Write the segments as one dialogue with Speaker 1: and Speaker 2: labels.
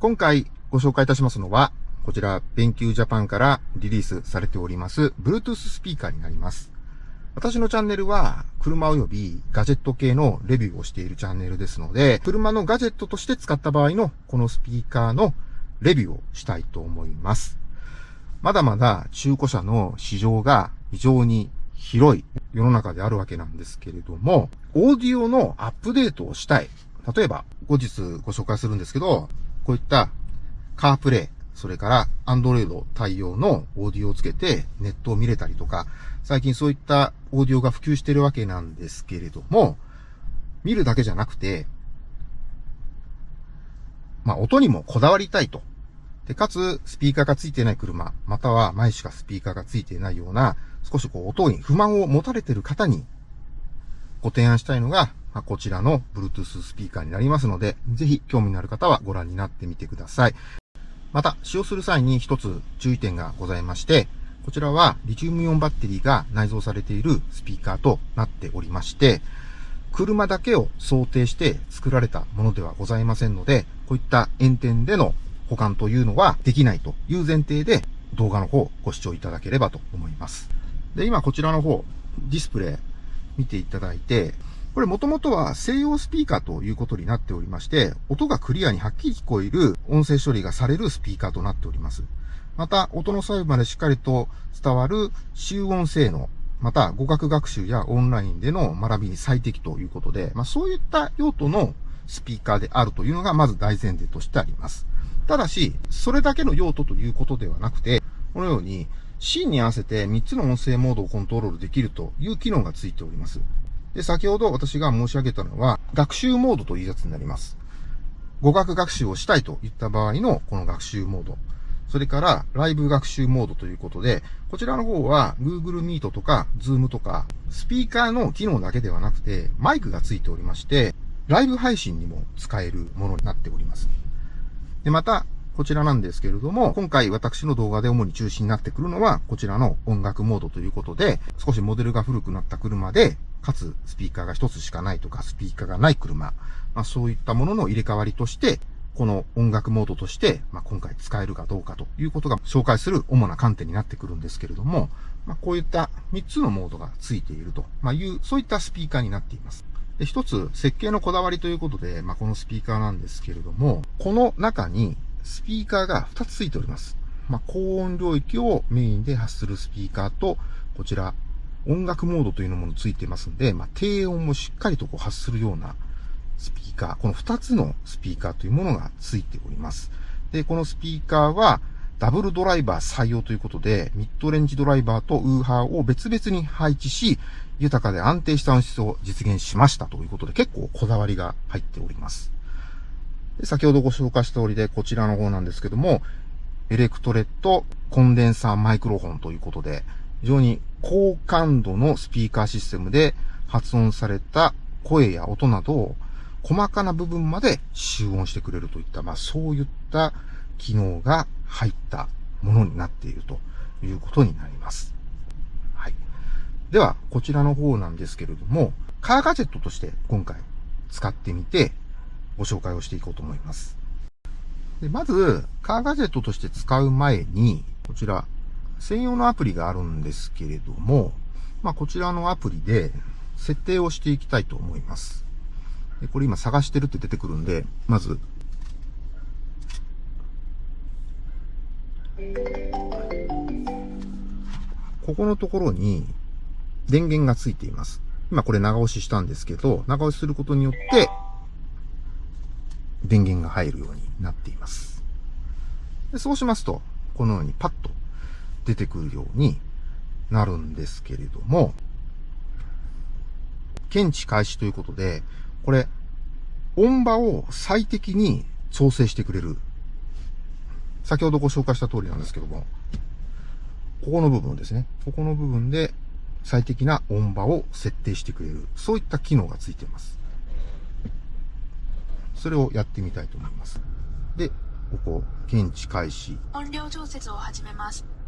Speaker 1: 今回ご紹介いたしますのは、こちら、勉強ジャパンからリリースされております、Bluetooth スピーカーになります。私のチャンネルは、車及びガジェット系のレビューをしているチャンネルですので、車のガジェットとして使った場合のこのスピーカーのレビューをしたいと思います。まだまだ中古車の市場が非常に広い世の中であるわけなんですけれども、オーディオのアップデートをしたい。例えば、後日ご紹介するんですけど、こういったカープレイ、それから Android 対応のオーディオをつけてネットを見れたりとか、最近そういったオーディオが普及してるわけなんですけれども、見るだけじゃなくて、まあ音にもこだわりたいと。で、かつ、スピーカーがついてない車、または前しかスピーカーがついていないような、少しこう音に不満を持たれている方にご提案したいのが、まあ、こちらの Bluetooth スピーカーになりますので、ぜひ興味のある方はご覧になってみてください。また、使用する際に一つ注意点がございまして、こちらはリチウムイオンバッテリーが内蔵されているスピーカーとなっておりまして、車だけを想定して作られたものではございませんので、こういった炎天での保管というのはできないという前提で動画の方ご視聴いただければと思います。で、今こちらの方、ディスプレイ見ていただいて、これもともとは西洋スピーカーということになっておりまして、音がクリアにはっきり聞こえる音声処理がされるスピーカーとなっております。また、音の細部までしっかりと伝わる集音性能、また語学学習やオンラインでの学びに最適ということで、まあそういった用途のスピーカーであるというのがまず大前提としてあります。ただし、それだけの用途ということではなくて、このように、シーンに合わせて3つの音声モードをコントロールできるという機能がついております。で、先ほど私が申し上げたのは、学習モードというやつになります。語学学習をしたいといった場合のこの学習モード。それから、ライブ学習モードということで、こちらの方は Google Meet とか Zoom とか、スピーカーの機能だけではなくて、マイクがついておりまして、ライブ配信にも使えるものになっております。で、また、こちらなんですけれども、今回私の動画で主に中心になってくるのは、こちらの音楽モードということで、少しモデルが古くなった車で、かつスピーカーが一つしかないとか、スピーカーがない車、まあ、そういったものの入れ替わりとして、この音楽モードとして、まあ、今回使えるかどうかということが紹介する主な観点になってくるんですけれども、まあ、こういった3つのモードがついていると、まいう、そういったスピーカーになっています。で、一つ、設計のこだわりということで、まあ、このスピーカーなんですけれども、この中にスピーカーが2つついております。まあ、高音領域をメインで発するスピーカーと、こちら、音楽モードというのもついてますんで、まあ、低音もしっかりとこう発するようなスピーカー、この2つのスピーカーというものがついております。で、このスピーカーは、ダブルドライバー採用ということで、ミッドレンジドライバーとウーハーを別々に配置し、豊かで安定した音質を実現しましたということで、結構こだわりが入っております。で先ほどご紹介した通りで、こちらの方なんですけども、エレクトレットコンデンサーマイクロフォンということで、非常に高感度のスピーカーシステムで発音された声や音などを細かな部分まで集音してくれるといった、まあそういった機能が入ったものになっているということになります。はい。では、こちらの方なんですけれども、カーガジェットとして今回使ってみてご紹介をしていこうと思います。でまず、カーガジェットとして使う前に、こちら、専用のアプリがあるんですけれども、まあ、こちらのアプリで設定をしていきたいと思います。これ今探してるって出てくるんで、まず、ここのところに電源がついています。今これ長押ししたんですけど、長押しすることによって、電源が入るようになっています。でそうしますと、このようにパッと出てくるようになるんですけれども、検知開始ということで、これ、音場を最適に調整してくれる。先ほどご紹介した通りなんですけども、ここの部分ですね。ここの部分で最適な音場を設定してくれる。そういった機能がついています。それをやってみたいと思います。で、ここ、検知開始。音量調節を始めます。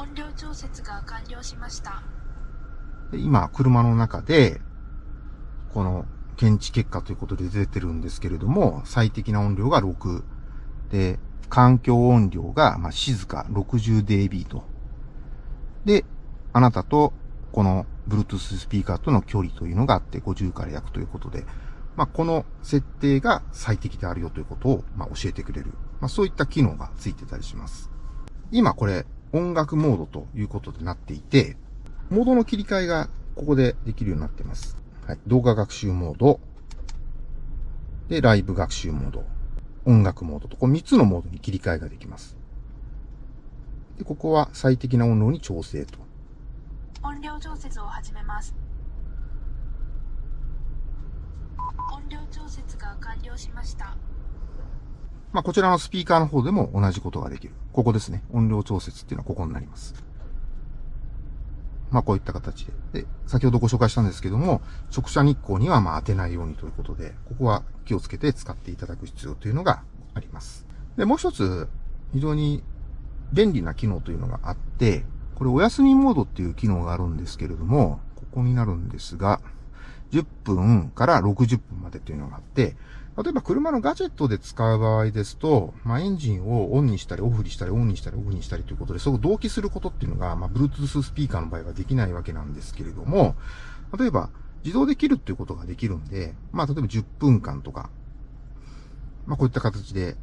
Speaker 1: 音量調節が完了しました。で今、車の中で、この検知結果ということで出てるんですけれども、最適な音量が6。で、環境音量が、ま、静か 60dB と。で、あなたとこの Bluetooth スピーカーとの距離というのがあって50から約ということで、まあ、この設定が最適であるよということを、ま、教えてくれる。まあ、そういった機能がついてたりします。今これ音楽モードということでなっていて、モードの切り替えがここでできるようになっています。はい。動画学習モード。で、ライブ学習モード。音楽モードと、この3つのモードに切り替えができます。で、ここは最適な音量に調整と。
Speaker 2: 音量調節を始めます。音量調節が完了しました。
Speaker 1: まあ、こちらのスピーカーの方でも同じことができる。ここですね。音量調節っていうのはここになります。まあ、こういった形で。で、先ほどご紹介したんですけども、直射日光にはまあ当てないようにということで、ここは気をつけて使っていただく必要というのがあります。で、もう一つ、非常に便利な機能というのがあって、これお休みモードっていう機能があるんですけれども、ここになるんですが、10分から60分までというのがあって、例えば車のガジェットで使う場合ですと、まあ、エンジンをオンにしたりオフにしたりオンにしたりオフにしたりということで、そこ同期することっていうのが、まあ、Bluetooth スピーカーの場合はできないわけなんですけれども、例えば、自動で切るっていうことができるんで、まあ、例えば10分間とか、まあ、こういった形で、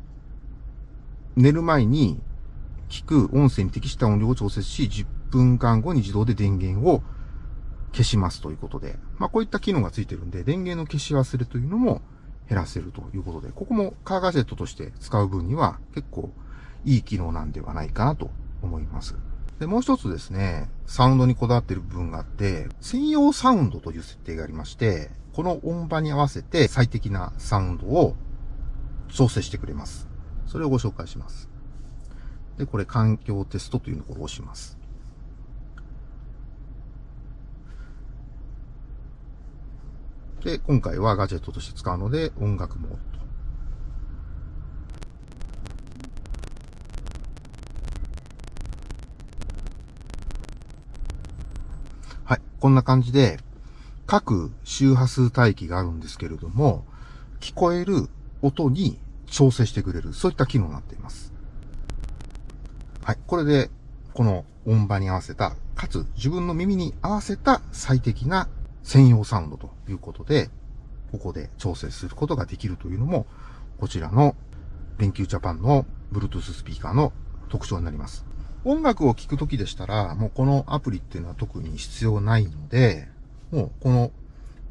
Speaker 1: 寝る前に聞く音声に適した音量を調節し、10分間後に自動で電源を消しますということで、まあ、こういった機能がついてるんで、電源の消し忘れというのも、減らせるということで、ここもカーガジェットとして使う分には結構いい機能なんではないかなと思います。で、もう一つですね、サウンドにこだわっている部分があって、専用サウンドという設定がありまして、この音場に合わせて最適なサウンドを調整してくれます。それをご紹介します。で、これ環境テストというのを押します。で、今回はガジェットとして使うので、音楽モードと。はい。こんな感じで、各周波数帯域があるんですけれども、聞こえる音に調整してくれる、そういった機能になっています。はい。これで、この音場に合わせた、かつ自分の耳に合わせた最適な専用サウンドということで、ここで調整することができるというのも、こちらの電球ジャパンの Bluetooth スピーカーの特徴になります。音楽を聴くときでしたら、もうこのアプリっていうのは特に必要ないので、もうこの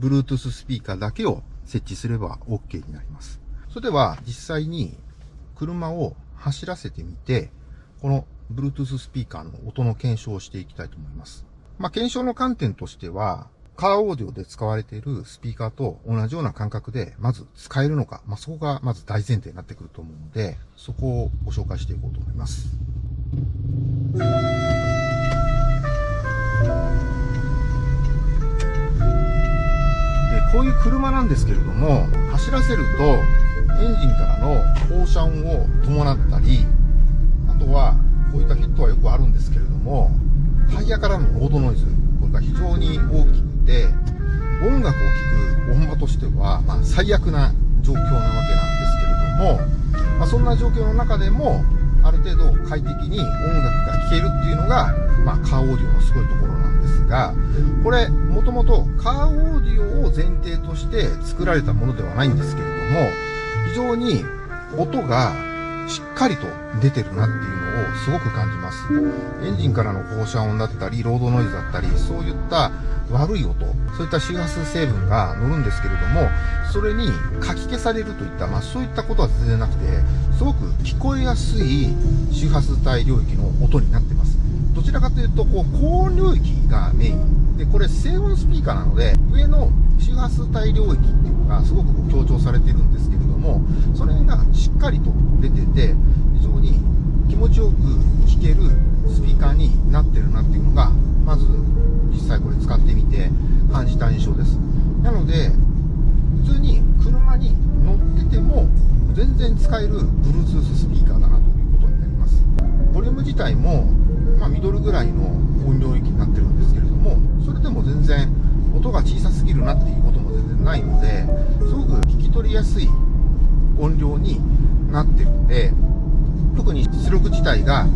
Speaker 1: Bluetooth スピーカーだけを設置すれば OK になります。それでは実際に車を走らせてみて、この Bluetooth スピーカーの音の検証をしていきたいと思います。まあ、検証の観点としては、カーオーディオで使われているスピーカーと同じような感覚で、まず使えるのか、まあ、そこがまず大前提になってくると思うので、そこをご紹介していこうと思います。でこういう車なんですけれども、走らせると、エンジンからの放射音を伴ったり、あとは、こういったヒットはよくあるんですけれども、タイヤからのロードノイズ、これが非常に大きくて、音楽を聴く音場としては、まあ、最悪な状況なわけなんですけれども、まあ、そんな状況の中でも、ある程度快適に音楽が聴けるっていうのが、まあ、カーオーディオのすごいところなんですが、これ、もともとカーオーディオを前提として作られたものではないんですけれども、非常に音がしっかりと出てるなっていうのをすごく感じます。エンジンからの放射音だったり、ロードノイズだったり、そういった悪い音、そういった周波数成分が乗るんですけれども、それにかき消されるといった、まあそういったことは全然なくて、すごく聞こえやすい周波数帯領域の音になってます。どちらかというと、こう、高音領域がメイン。で、これ静音スピーカーなので、上の周波数帯領域っていうのがすごく強調されてるんですけども、それがしっかりと出てて、非常に気持ちよく聴けるスピーカーになってるなっていうのが、まず実際これ使ってみて感じた印象です。なので、普通に車に乗ってても全然使える Bluetooth スピーカーだなということになります。ボリューム自体も、まあ、ミドルぐらいの音量域になってるんですけれども、それでも全然音が小さすぎるなっていうことも全然ないので、すごく聞き取りやすい音量になってるんで、特に出力自体が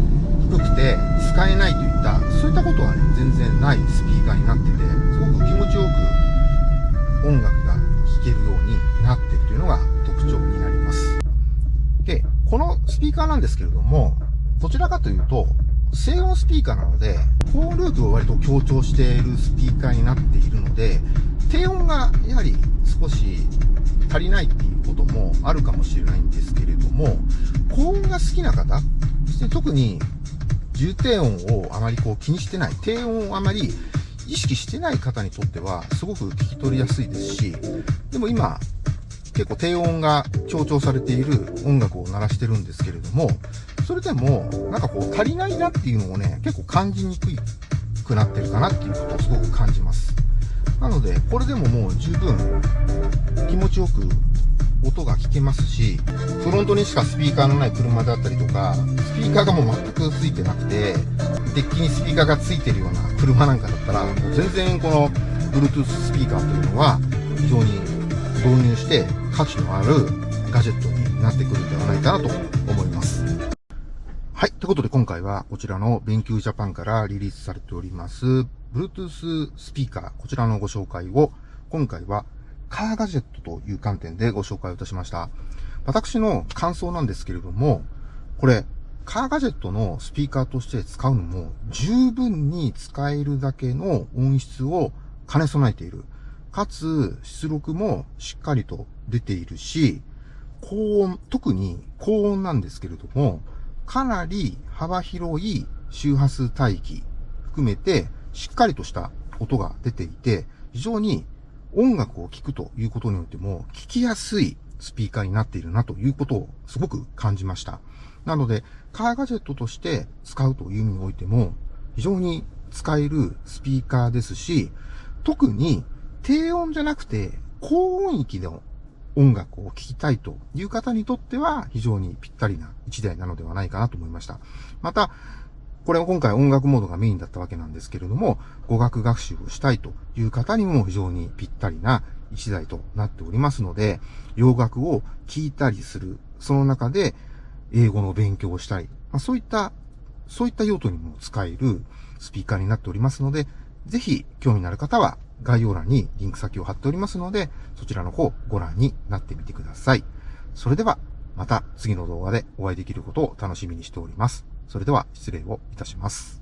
Speaker 1: 低くて使えないといった、そういったことはね、全然ないスピーカーになってて、すごく気持ちよく音楽が聴けるようになってるというのが特徴になります。で、このスピーカーなんですけれども、どちらかというと、静音スピーカーなので、高音領域を割と強調しているスピーカーになっているので、低音がやはり少し足りないっていうこともあるかもしれないんですけれども、高音が好きな方、そして特に重低音をあまりこう気にしてない、低音をあまり意識してない方にとっては、すごく聞き取りやすいですし、でも今、結構低音が強調されている音楽を鳴らしてるんですけれども、それでも、なんかこう足りないなっていうのをね、結構感じにくくなってるかなっていうことをすごく感じます。なので、これでももう十分気持ちよく音が聞けますし、フロントにしかスピーカーのない車であったりとか、スピーカーがもう全くついてなくて、デッキにスピーカーがついてるような車なんかだったら、もう全然この Bluetooth スピーカーというのは非常に導入して価値のあるガジェットになってくるんではないかなと思います。はい。ということで今回はこちらの勉強ジャパンからリリースされております Bluetooth スピーカー、こちらのご紹介を今回はカーガジェットという観点でご紹介をいたしました。私の感想なんですけれども、これ、カーガジェットのスピーカーとして使うのも十分に使えるだけの音質を兼ね備えている。かつ、出力もしっかりと出ているし、高音、特に高音なんですけれども、かなり幅広い周波数帯域含めてしっかりとした音が出ていて、非常に音楽を聴くということによっても聞きやすいスピーカーになっているなということをすごく感じました。なので、カーガジェットとして使うという意味においても非常に使えるスピーカーですし、特に低音じゃなくて、高音域の音楽を聴きたいという方にとっては非常にぴったりな一台なのではないかなと思いました。また、これは今回音楽モードがメインだったわけなんですけれども、語学学習をしたいという方にも非常にぴったりな一台となっておりますので、洋楽を聴いたりする、その中で英語の勉強をしたり、まあ、そういった、そういった用途にも使えるスピーカーになっておりますので、ぜひ興味のある方は概要欄にリンク先を貼っておりますので、そちらの方ご覧になってみてください。それでは、また次の動画でお会いできることを楽しみにしております。それでは失礼をいたします。